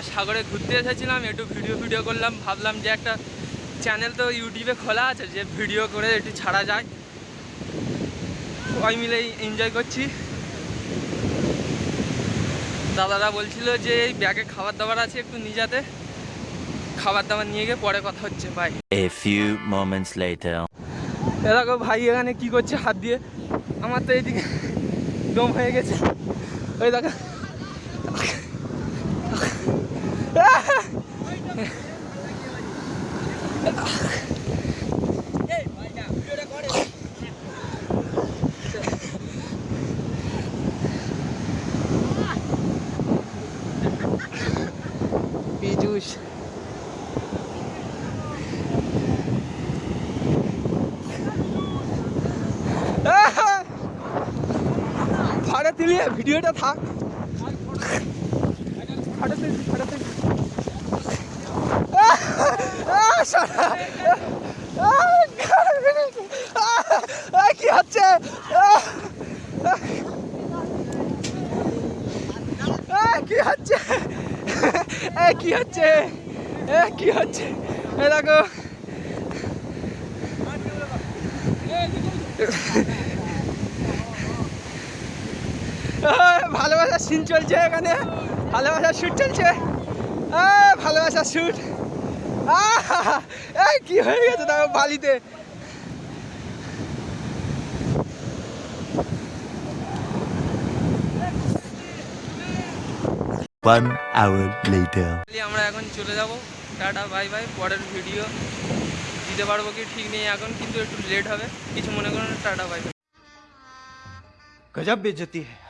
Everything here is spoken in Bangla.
আমরা সাগরে ঘুরতে এসেছিলাম একটু ভিডিও ভিডিও করলাম ভাবলাম যে একটা চ্যানেল তো ইউটিউবে খোলা আছে যে ভিডিও করে একটু ছাড়া যায়। সবাই মিলে এনজয় করছি। দাদারা বলছিল যে এই ব্যাগে খাবার দাবার আছে একটু নিজাতে। খাবার দাবার নিয়ে গিয়ে পরে কথা হচ্ছে ভাই. এ দেখো ভাই এখানে কি করছে হাত দিয়ে। আমার তো এইদিকে দম হয়ে গেছে। ওই দেখো। পীযুষ ফাড়ে দিলি ভিডিওটা থাক। কি হচ্ছে? কি হচ্ছে? কি হচ্ছে? কি হচ্ছে? এ দেখো। আহ, ভালোবাসার সিন চলছে এখানে। ভালোবাসার শুট চলছে। আহ, ভালোবাসার শুট এই কি হয়ে গেছে দেখো বালিতে? ওয়ান আওয়ার লেটার আমরা এখন চলে যাব। টাটা বাই বাই পরের ভিডিও দিতে পারব কি ঠিক নেই এখন কিন্তু একটু লেট হবে। কিছু মনে করো টাটা বাই বাই গজব বেজতি। হ্যাঁ